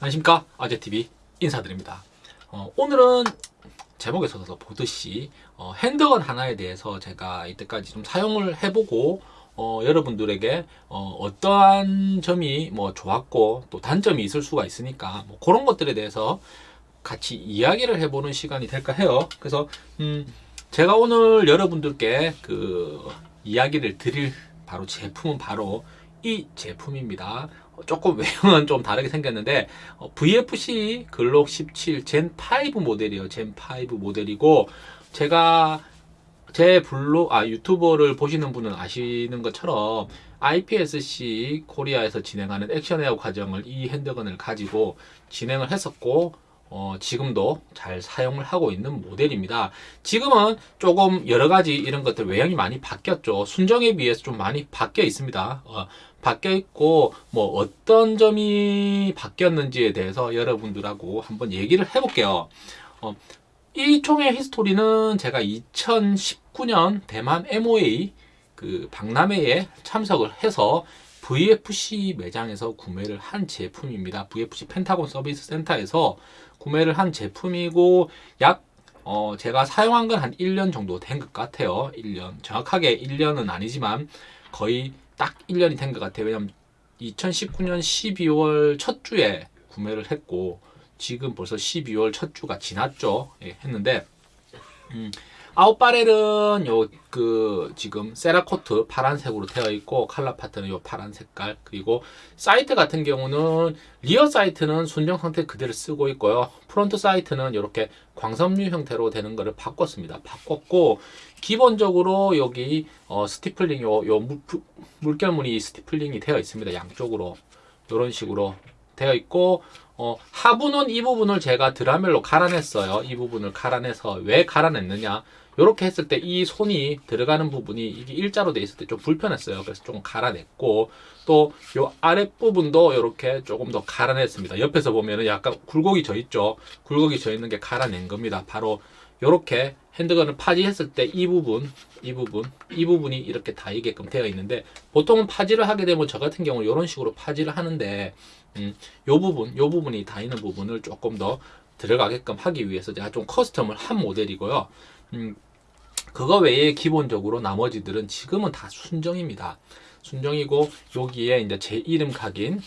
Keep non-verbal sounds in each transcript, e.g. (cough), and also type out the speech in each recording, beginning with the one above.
안녕하십니까? 아재TV 인사드립니다. 어, 오늘은 제목에서도 보듯이 어, 핸드건 하나에 대해서 제가 이때까지 좀 사용을 해보고 어, 여러분들에게 어, 떠한 점이 뭐 좋았고 또 단점이 있을 수가 있으니까 뭐 그런 것들에 대해서 같이 이야기를 해보는 시간이 될까 해요. 그래서 음, 제가 오늘 여러분들께 그 이야기를 드릴 바로 제품은 바로 이 제품입니다. 어, 조금 외형은 좀 다르게 생겼는데 어, VFC 글록 17 젠5 모델이에요. 젠5 모델이고 제가 제 블로 아 유튜버를 보시는 분은 아시는 것처럼 IPSC 코리아에서 진행하는 액션 에어 과정을 이 핸드건을 가지고 진행을 했었고 어, 지금도 잘 사용을 하고 있는 모델입니다. 지금은 조금 여러 가지 이런 것들 외형이 많이 바뀌었죠. 순정에 비해서 좀 많이 바뀌어 있습니다. 어, 바뀌어 있고 뭐 어떤 점이 바뀌었는지에 대해서 여러분들하고 한번 얘기를 해볼게요. 어, 이 총의 히스토리는 제가 2019년 대만 MOA 그 박람회에 참석을 해서 VFC 매장에서 구매를 한 제품입니다. VFC 펜타곤 서비스 센터에서 구매를 한 제품이고 약 어, 제가 사용한 건 한 1년 정도 된 것 같아요. 1년. 정확하게 1년은 아니지만 거의 딱 1년이 된 것 같아요. 왜냐면 2019년 12월 첫 주에 구매를 했고 지금 벌써 12월 첫 주가 지났죠. 예, 했는데 음, out barrel은 요 그 지금 Cerakote 파란색으로 되어 있고 칼라 파트는 요 파란 색깔. 그리고 사이트 같은 경우는 rear sight는 순정 상태 그대로 쓰고 있고요. front sight는 이렇게 광섬유 형태로 되는 거를 바꿨습니다. 바꿨고 기본적으로 여기 어, 스티플링 요, 요 물, 물결무늬 스티플링이 되어 있습니다. 양쪽으로. 이런 식으로 되어 있고 어, 하부는 이 부분을 제가 드라멜로 갈아냈어요. 이 부분을 갈아내서 왜 갈아냈느냐? 이렇게 했을 때 이 손이 들어가는 부분이 이게 일자로 돼 있을 때 좀 불편했어요. 그래서 조금 갈아냈고 또 요 아랫 부분도 이렇게 조금 더 갈아냈습니다. 옆에서 보면은 약간 굴곡이 져 있죠. 굴곡이 져 있는 게 갈아낸 겁니다. 바로 이렇게 핸드건을 파지했을 때 이 부분, 이 부분, 이 부분이 이렇게 닿이게끔 되어 있는데 보통은 파지를 하게 되면 저 같은 경우는 이런 식으로 파지를 하는데 음, 요 부분, 요 부분이 닿이는 부분을 조금 더 들어가게끔 하기 위해서 제가 좀 커스텀을 한 모델이고요. 음, 그거 외에 기본적으로 나머지들은 지금은 다 순정입니다. 순정이고 여기에 이제 제 이름 각인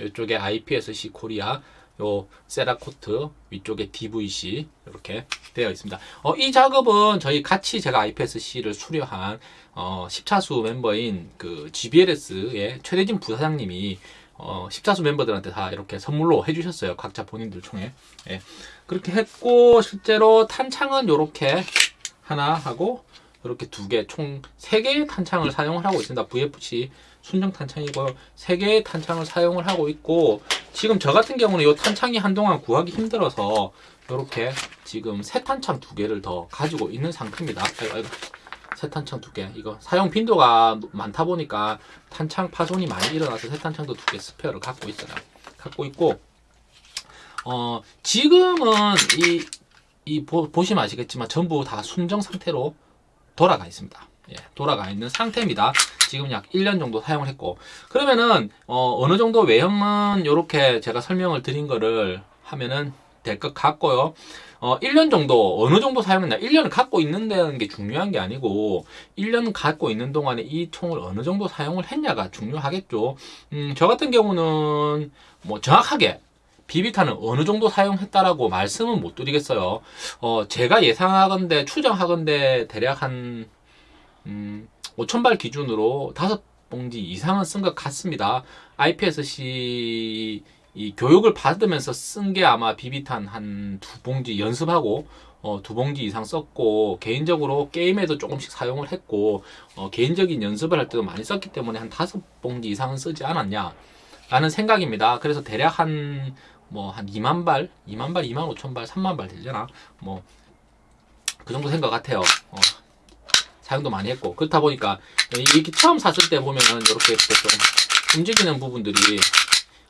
이쪽에 IPSC 코리아 요 세라코트 위쪽에 DVC 이렇게 되어 있습니다. 어, 이 작업은 저희 같이 제가 IPSC를 수료한 어, 10차수 멤버인 그 GBLS의 최대진 부사장님이 어, 10차수 멤버들한테 다 이렇게 선물로 해주셨어요. 각자 본인들 총에. 예. 그렇게 했고 실제로 탄창은 이렇게 하나 하고 이렇게 두 개, 총 세 개의 탄창을 사용을 하고 있습니다. VFC 순정 탄창이고 세 개의 탄창을 사용을 하고 있고 지금 저 같은 경우는 이 탄창이 한동안 구하기 힘들어서 이렇게 지금 새 탄창 두 개를 더 가지고 있는 상태입니다. 아이고, 아이고. 새 탄창 두 개. 이거 사용 빈도가 많다 보니까 탄창 파손이 많이 일어나서 새 탄창도 두 개 스페어를 갖고 있어요. 갖고 있고 어 지금은 이, 이 보, 보시면 아시겠지만 전부 다 순정 상태로 돌아가 있습니다. 예, 돌아가 있는 상태입니다. 지금 약 1년 정도 사용을 했고 그러면은 어, 느 정도 외형은 이렇게 제가 설명을 드린 거를 하면은 될 것 같고요. 어, 1년 정도 어느 정도 사용했나 1년을 갖고 있는다는 게 중요한 게 아니고 1년 갖고 있는 동안에 이 총을 어느 정도 사용을 했냐가 중요하겠죠. 음, 저 같은 경우는 뭐 정확하게 비비탄을 어느 정도 사용했다라고 말씀은 못 드리겠어요. 어, 제가 예상하건대, 추정하건대 대략 한, 음, 5,000발 기준으로 다섯 봉지 이상은 쓴 것 같습니다. IPSC 이 교육을 받으면서 쓴 게 아마 비비탄 한 두 봉지 연습하고 어, 두 봉지 이상 썼고 개인적으로 게임에도 조금씩 사용을 했고 어, 개인적인 연습을 할 때도 많이 썼기 때문에 한 다섯 봉지 이상은 쓰지 않았냐 라는 생각입니다. 그래서 대략 한 뭐 한 2만 발, 2만 발, 2만 5천 발, 3만 발 되려나? 뭐그 정도 된것 같아요. 어, 사용도 많이 했고 그렇다 보니까 이렇게 처음 샀을 때 보면은 이렇게 좀 움직이는 부분들이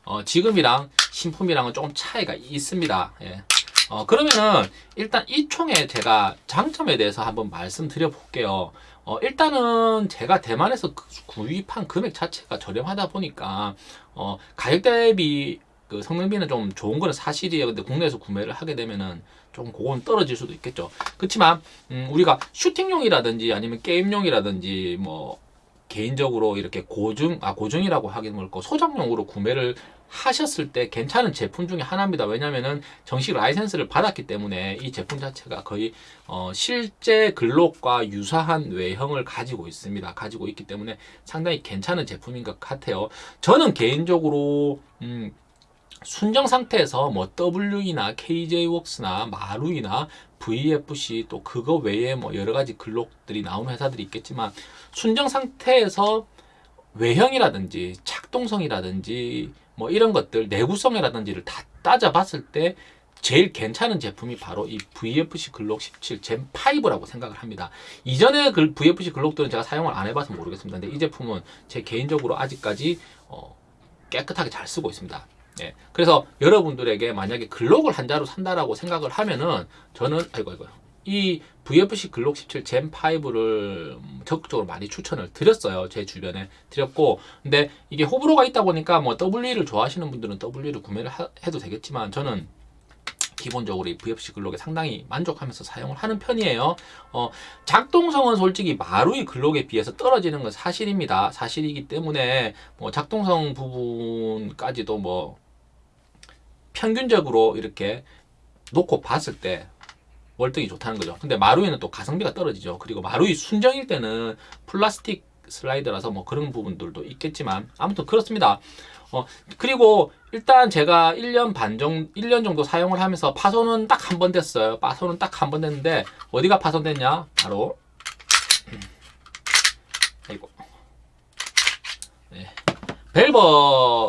어, 지금이랑 신품이랑은 조금 차이가 있습니다. 예. 어, 그러면은 일단 이 총의 제가 장점에 대해서 한번 말씀드려 볼게요. 어, 일단은 제가 대만에서 그 구입한 금액 자체가 저렴하다 보니까 어, 가격 대비 그 성능비는 좀 좋은 거는 사실이에요. 근데 국내에서 구매를 하게 되면은 좀 그건 떨어질 수도 있겠죠. 그렇지만 음, 우리가 슈팅용이라든지 아니면 게임용이라든지 뭐 개인적으로 이렇게 고중 아 고중이라고 하긴 뭐고 소장용으로 구매를 하셨을 때 괜찮은 제품 중에 하나입니다. 왜냐면은 정식 라이센스를 받았기 때문에 이 제품 자체가 거의 어, 실제 글록과 유사한 외형을 가지고 있습니다. 가지고 있기 때문에 상당히 괜찮은 제품인 것 같아요. 저는 개인적으로 음, 순정 상태에서 뭐 W이나 KJ웍스나 마루이나 VFC 또 그거 외에 뭐 여러 가지 글록들이 나오는 회사들이 있겠지만 순정 상태에서 외형이라든지 착동성이라든지 뭐 이런 것들 내구성이라든지를 다 따져봤을 때 제일 괜찮은 제품이 바로 이 VFC 글록 17 젠 5라고 생각을 합니다. 이전에 그 VFC 글록들은 제가 사용을 안 해봐서 모르겠습니다. 근데 이 제품은 제 개인적으로 아직까지 어, 깨끗하게 잘 쓰고 있습니다. 예. 그래서 여러분들에게 만약에 글록을 한 자루 산다라고 생각을 하면은 저는 아이고 아이고 이 VFC 글록 17 젠 5를 적극적으로 많이 추천을 드렸어요. 제 주변에 드렸고 근데 이게 호불호가 있다 보니까 뭐 W를 좋아하시는 분들은 W를 구매를 하- 해도 되겠지만 저는 기본적으로 이 VFC 글록에 상당히 만족하면서 사용을 하는 편이에요. 어, 작동성은 솔직히 마루이 글록에 비해서 떨어지는 건 사실입니다. 사실이기 때문에 뭐 작동성 부분까지도 뭐 평균적으로 이렇게 놓고 봤을 때 월등히 좋다는 거죠. 근데 마루이는 또 가성비가 떨어지죠. 그리고 마루이 순정일 때는 플라스틱 슬라이드라서 뭐 그런 부분들도 있겠지만 아무튼 그렇습니다. 어, 그리고 일단 제가 1년 반 정도, 1년 정도 사용을 하면서 파손은 딱 한 번 됐어요. 파손은 딱 한 번 됐는데 어디가 파손됐냐? 바로 음. 아이고. 네. 밸브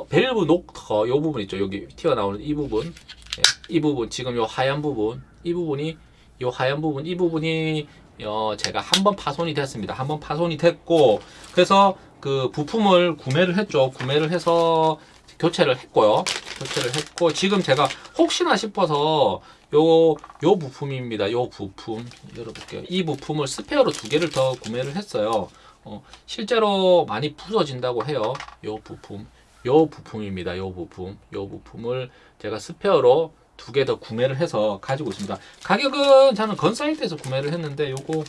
밸브 knocker 요 부분 있죠. 여기 튀어나오는 이 부분. 네, 이 부분 지금 요 하얀 부분 이 부분이 요 하얀 부분 이 부분이 어, 제가 한 번 파손이 됐습니다. 한 번 파손이 됐고 그래서 그 부품을 구매를 했죠. 구매를 해서 교체를 했고요. 교체를 했고 지금 제가 혹시나 싶어서 요, 요 부품입니다. 요 부품 열어볼게요. 이 부품을 스페어로 두 개를 더 구매를 했어요. 어, 실제로 많이 부서진다고 해요. 요 부품, 요 부품입니다. 요 부품, 요 부품을 제가 스페어로 두 개 더 구매를 해서 가지고 있습니다. 가격은 저는 건사이트에서 구매를 했는데 요거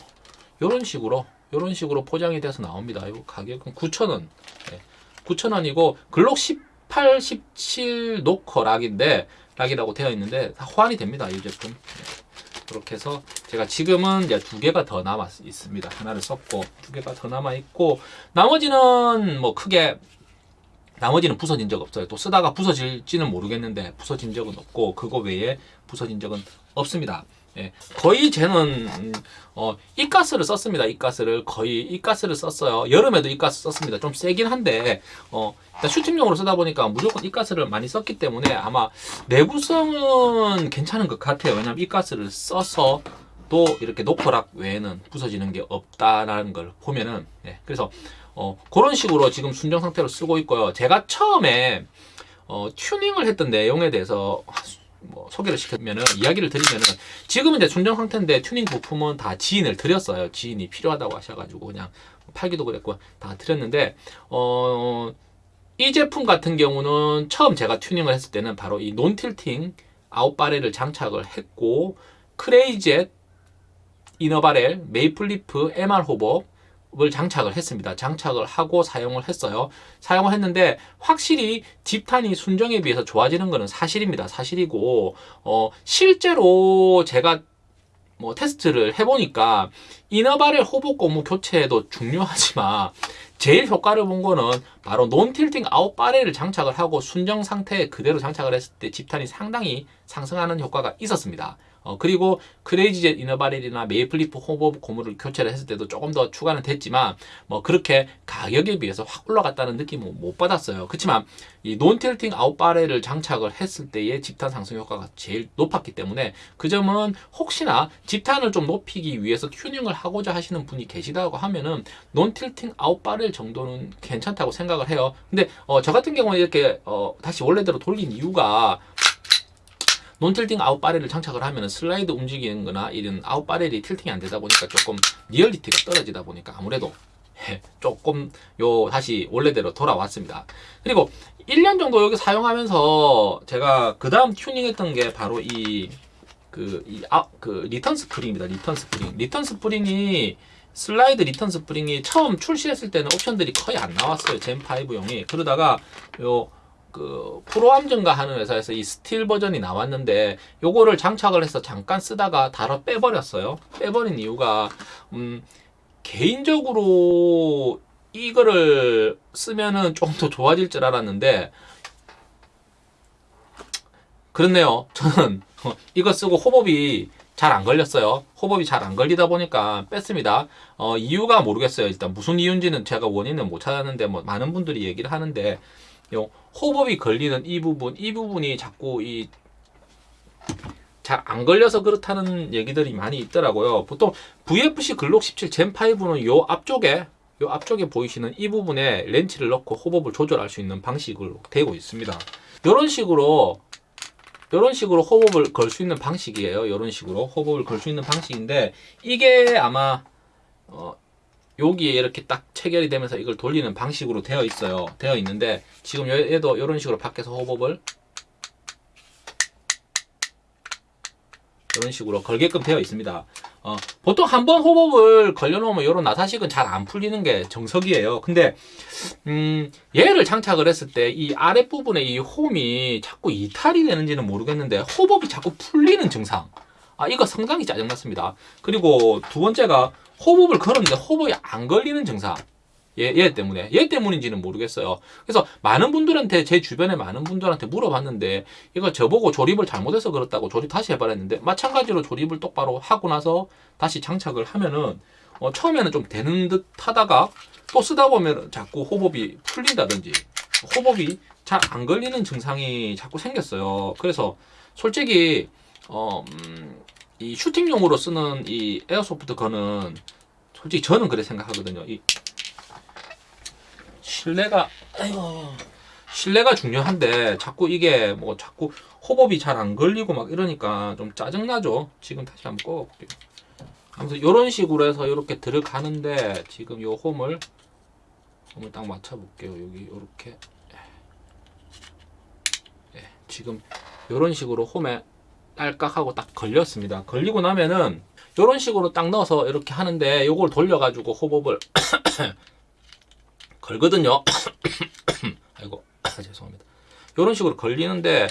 요런 식으로 요런 식으로 포장이 돼서 나옵니다. 요 가격은 9,000원. 네, 9,000원이고 글록 18, 17 노커 락인데 락이라고 되어 있는데 다 호환이 됩니다. 이 제품. 네, 그렇게 해서 제가 지금은 이제 두 개가 더 남아 있습니다. 하나를 썼고 두 개가 더 남아 있고 나머지는 뭐 크게 나머지는 부서진 적 없어요. 또 쓰다가 부서질지는 모르겠는데 부서진 적은 없고 그거 외에 부서진 적은 없습니다. 예, 거의 쟤는 음, 어, 이가스를 썼습니다. 이가스를 거의 이가스를 썼어요. 여름에도 이가스 썼습니다. 좀 세긴 한데 어, 일단 슈팅용으로 쓰다 보니까 무조건 이가스를 많이 썼기 때문에 아마 내구성은 괜찮은 것 같아요. 왜냐면 이가스를 써서 또 이렇게 노커락 외에는 부서지는 게 없다라는 걸 보면은 네, 그래서 어, 그런 식으로 지금 순정 상태로 쓰고 있고요. 제가 처음에 어, 튜닝을 했던 내용에 대해서 뭐 소개를 시키면은 이야기를 드리면은 지금은 이제 순정 상태인데 튜닝 부품은 다 지인을 드렸어요. 지인이 필요하다고 하셔가지고 그냥 팔기도 그랬고 다 드렸는데 어, 이 제품 같은 경우는 처음 제가 튜닝을 했을 때는 바로 이 non-tilting out barrel을 장착을 했고 Crazy Jet inner barrel Maple Leaf MR hop-up 을 장착을 했습니다. 장착을 하고 사용을 했어요. 사용을 했는데 확실히 집탄이 순정에 비해서 좋아지는 것은 사실입니다. 사실이고 어, 실제로 제가 뭐 테스트를 해보니까 inner barrel hop-up 고무 교체도 중요하지만 제일 효과를 본 거는 바로 non-tilting out barrel을 장착을 하고 순정 상태에 그대로 장착을 했을 때 집탄이 상당히 상승하는 효과가 있었습니다. 어, 그리고 크레이지젯 이너바렐이나 메이플리프 호법 고무를 교체를 했을 때도 조금 더 추가는 됐지만 뭐 그렇게 가격에 비해서 확 올라갔다는 느낌은 못 받았어요. 그렇지만 이 non-tilting out barrel을 장착을 했을 때의 집탄 상승 효과가 제일 높았기 때문에 그 점은 혹시나 집탄을 좀 높이기 위해서 튜닝을 하고자 하시는 분이 계시다고 하면은 non-tilting out barrel 정도는 괜찮다고 생각을 해요. 근데 어, 저 같은 경우는 이렇게 어, 다시 원래대로 돌린 이유가 non-tilting out barrel을 장착을 하면 슬라이드 움직이는 거나 이런 out barrel이 tilting이 안 되다 보니까 조금 리얼리티가 떨어지다 보니까 아무래도 예, 조금 요 다시 원래대로 돌아왔습니다. 그리고 1년 정도 여기 사용하면서 제가 그 다음 튜닝했던 게 바로 이 그, 이, 아, 그, return spring입니다. return spring. return spring이, 슬라이드 return spring이 처음 출시했을 때는 옵션들이 거의 안 나왔어요. Gen5용이. 그러다가, 요, 그, Pro-Arms인가 하는 회사에서 이 스틸 버전이 나왔는데, 요거를 장착을 해서 잠깐 쓰다가 달아 빼버렸어요. 빼버린 이유가, 음, 개인적으로 이거를 쓰면은 좀더 좋아질 줄 알았는데, 그렇네요. 저는 (laughs) 이거 쓰고 호법이 잘 안 걸렸어요. 호법이 잘 안 걸리다 보니까 뺐습니다. 어, 이유가 모르겠어요. 일단 무슨 이유인지는 제가 원인은 못 찾았는데 뭐 많은 분들이 얘기를 하는데 요 호법이 걸리는 이 부분, 이 부분이 자꾸 이 잘 안 걸려서 그렇다는 얘기들이 많이 있더라고요. 보통 VFC 글록 17 젠 5는 요 앞쪽에 요 앞쪽에 보이시는 이 부분에 렌치를 넣고 호법을 조절할 수 있는 방식으로 되고 있습니다. 이런 식으로 이런 식으로 호흡을 걸 수 있는 방식이에요. 이런 식으로 호흡을 걸 수 있는 방식인데 이게 아마 어, 여기에 이렇게 딱 체결이 되면서 이걸 돌리는 방식으로 되어 있어요. 되어 있는데 지금 얘- 얘도 이런 식으로 밖에서 호흡을 이런 식으로 걸게끔 되어 있습니다. 어, 보통 한 번 호흡을 걸려놓으면 이런 나사식은 잘 안 풀리는 게 정석이에요. 근데 음, 얘를 장착을 했을 때 이 아랫부분에 이 홈이 자꾸 이탈이 되는지는 모르겠는데 호법이 자꾸 풀리는 증상. 아, 이거 상당히 짜증났습니다. 그리고 두 번째가 호법을 걸었는데 호법이 안 걸리는 증상. 얘, 얘 때문에. 얘 때문인지는 모르겠어요. 그래서 많은 분들한테, 제 주변에 많은 분들한테 물어봤는데, 이거 저보고 조립을 잘못해서 그렇다고 조립 다시 해봐라 했는데, 마찬가지로 조립을 똑바로 하고 나서 다시 장착을 하면은, 어, 처음에는 좀 되는 듯 하다가, 또 쓰다 보면 자꾸 호법이 풀린다든지 호법이 잘 안 걸리는 증상이 자꾸 생겼어요. 그래서 솔직히 어, 음, 이 슈팅용으로 쓰는 이 에어소프트 건은 솔직히 저는 그래 생각하거든요. 이 신뢰가 아이고 신뢰가 중요한데 자꾸 이게 뭐 자꾸 호법이 잘 안 걸리고 막 이러니까 좀 짜증나죠. 지금 다시 한번 꺼볼게요. 아무튼 이런 식으로 해서 이렇게 들어가는데 지금 요 홈을 홈을 딱 맞춰 볼게요. 여기 이렇게 예, 지금 이런 식으로 홈에 딸깍하고 딱 걸렸습니다. 걸리고 나면은 이런 식으로 딱 넣어서 이렇게 하는데 요걸 돌려 가지고 호법을 (coughs) 걸거든요. (coughs) 아이고 (coughs) 죄송합니다. 이런 식으로 걸리는데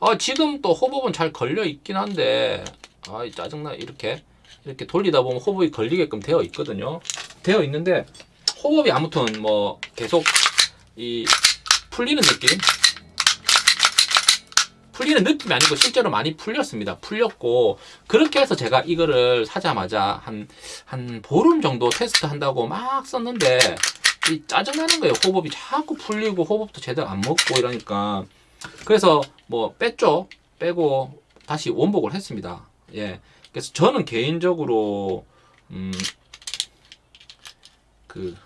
아, 지금 또 호법은 잘 걸려 있긴 한데 아 짜증나 이렇게 이렇게 돌리다 보면 호법이 걸리게끔 되어 있거든요. 되어 있는데 호법이 아무튼 뭐 계속 이 풀리는 느낌 풀리는 느낌이 아니고 실제로 많이 풀렸습니다. 풀렸고 그렇게 해서 제가 이거를 사자마자 한 한 보름 정도 테스트 한다고 막 썼는데 이 짜증나는 거예요. 호법이 자꾸 풀리고 호법도 제대로 안 먹고 이러니까 그래서 뭐 뺐죠. 빼고 다시 원복을 했습니다. 예. 그래서 저는 개인적으로 음, 그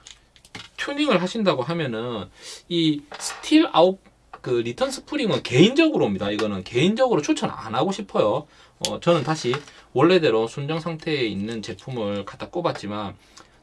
튜닝을 하신다고 하면은 이 스틸 아웃 그 return spring은 개인적으로입니다. 이거는 개인적으로 추천 안 하고 싶어요. 어, 저는 다시 원래대로 순정 상태에 있는 제품을 갖다 꼽았지만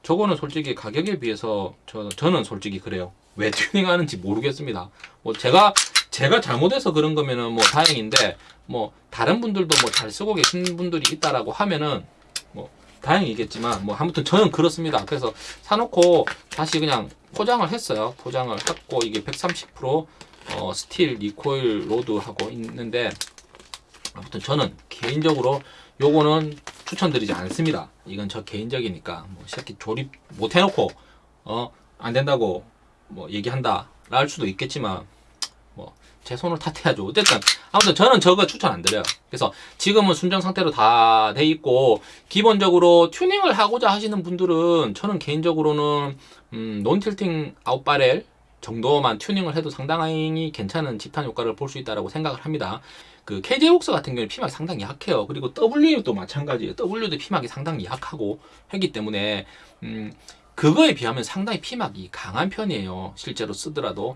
저거는 솔직히 가격에 비해서 저, 저는 솔직히 그래요. 왜 튜닝하는지 모르겠습니다. 뭐 제가 제가 잘못해서 그런 거면은 뭐 다행인데 뭐 다른 분들도 뭐 잘 쓰고 계신 분들이 있다라고 하면은 뭐 다행이겠지만 뭐 아무튼 저는 그렇습니다. 그래서 사놓고 다시 그냥 포장을 했어요. 포장을 했고 이게 130% 어, steel recoil rod라고 있는데 아무튼 저는 개인적으로 요거는 추천드리지 않습니다. 이건 저 개인적이니까 뭐 새끼 조립 못 해놓고 어 안 된다고 뭐 얘기한다 할 수도 있겠지만 뭐 제 손을 탓해야죠. 어쨌든 아무튼 저는 저거 추천 안 드려요. 그래서 지금은 순정 상태로 다 돼 있고 기본적으로 튜닝을 하고자 하시는 분들은 저는 개인적으로는 음, 논틸팅 아웃바렐 정도만 튜닝을 해도 상당히 괜찮은 집탄 효과를 볼 수 있다고 생각을 합니다. 그 KJ 옥스 같은 경우는 피막이 상당히 약해요. 그리고 W도 마찬가지예요. W도 피막이 상당히 약하고 하기 때문에 음, 그거에 비하면 상당히 피막이 강한 편이에요. 실제로 쓰더라도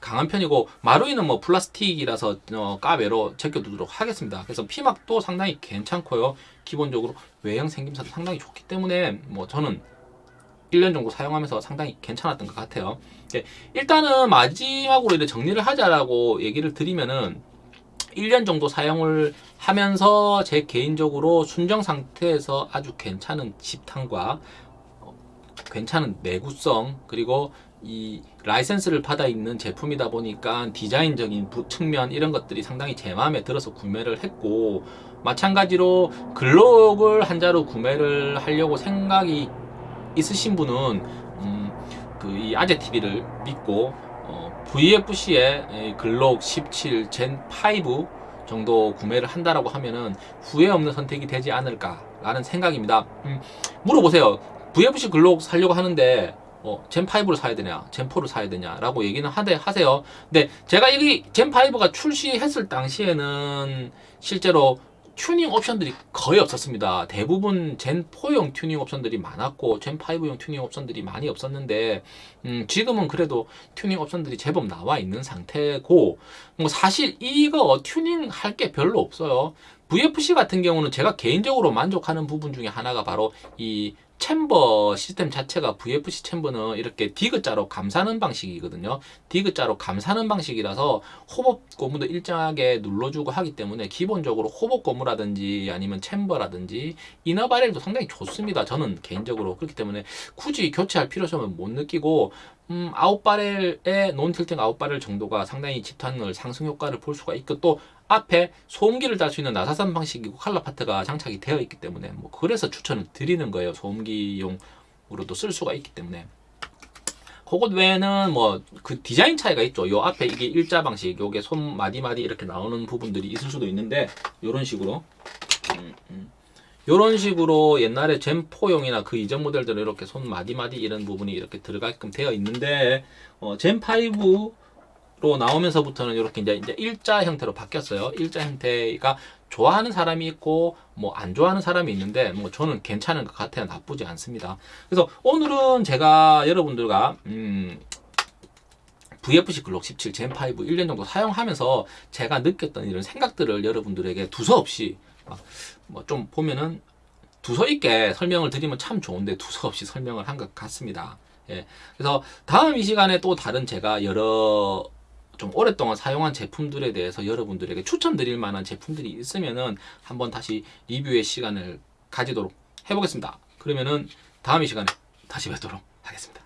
강한 편이고 마루이는 뭐 플라스틱이라서 어, 까베로 제껴두도록 하겠습니다. 그래서 피막도 상당히 괜찮고요. 기본적으로 외형 생김새도 상당히 좋기 때문에 뭐 저는 1년 정도 사용하면서 상당히 괜찮았던 것 같아요. 네, 일단은 마지막으로 이렇게 정리를 하자라고 얘기를 드리면은 1년 정도 사용을 하면서 제 개인적으로 순정 상태에서 아주 괜찮은 집탄과 어, 괜찮은 내구성 그리고 이 라이센스를 받아 있는 제품이다 보니까 디자인적인 부- 측면 이런 것들이 상당히 제 마음에 들어서 구매를 했고 마찬가지로 글록을 한 자루 구매를 하려고 생각이 있으신 분은 음, 그이 아재 TV를 믿고 어, VFC의 글록 17 젠 5 정도 구매를 한다라고 하면은 후회 없는 선택이 되지 않을까라는 생각입니다. 음, 물어보세요. VFC 글록 살려고 하는데 어, Gen5를 사야 되냐, Gen4를 사야 되냐라고 얘기는 하대, 하세요. 근데 제가 이 Gen5가 출시했을 당시에는 실제로 튜닝 옵션들이 거의 없었습니다. 대부분 Gen4용 튜닝 옵션들이 많았고 Gen5용 튜닝 옵션들이 많이 없었는데 음, 지금은 그래도 튜닝 옵션들이 제법 나와 있는 상태고 뭐 사실 이거 튜닝 할 게 별로 없어요. VFC 같은 경우는 제가 개인적으로 만족하는 부분 중에 하나가 바로 이 chamber 시스템 자체가 VFC 챔버는 이렇게 디귿자로 감싸는 방식이거든요. 디귿자로 감싸는 방식이라서 hop-up 고무도 일정하게 눌러주고 하기 때문에 기본적으로 hop-up 고무라든지 아니면 chamber라든지 inner barrel도 상당히 좋습니다. 저는 개인적으로 그렇기 때문에 굳이 교체할 필요성은 못 느끼고 음, out barrel의 non-tilting out barrel 정도가 상당히 집탄을 상승 효과를 볼 수가 있고 또 앞에 소음기를 달 수 있는 나사산 방식이고 칼라 파트가 장착이 되어 있기 때문에 뭐 그래서 추천을 드리는 거예요. 소음기용으로도 쓸 수가 있기 때문에. 그것 외에는 뭐 그 디자인 차이가 있죠. 요 앞에 이게 일자 방식, 요게 손 마디 마디 이렇게 나오는 부분들이 있을 수도 있는데 요런 식으로 음, 음. 요런 식으로 옛날에 젠4용이나 그 이전 모델들은 이렇게 손 마디 마디 이런 부분이 이렇게 들어가게끔 되어 있는데 어, 젠5 로 나오면서부터는 이렇게 이제, 이제 일자 형태로 바뀌었어요. 일자 형태가 좋아하는 사람이 있고 뭐 안 좋아하는 사람이 있는데 뭐 저는 괜찮은 것 같아요. 나쁘지 않습니다. 그래서 오늘은 제가 여러분들과 음 VFC 글록 17 젠5 1년 정도 사용하면서 제가 느꼈던 이런 생각들을 여러분들에게 두서없이 뭐 좀 보면은 두서 있게 설명을 드리면 참 좋은데 두서 없이 설명을 한 것 같습니다. 예. 그래서 다음 이 시간에 또 다른 제가 여러 좀 오랫동안 사용한 제품들에 대해서 여러분들에게 추천드릴 만한 제품들이 있으면은 한번 다시 리뷰의 시간을 가지도록 해보겠습니다. 그러면은 다음 이 시간에 다시 뵙도록 하겠습니다.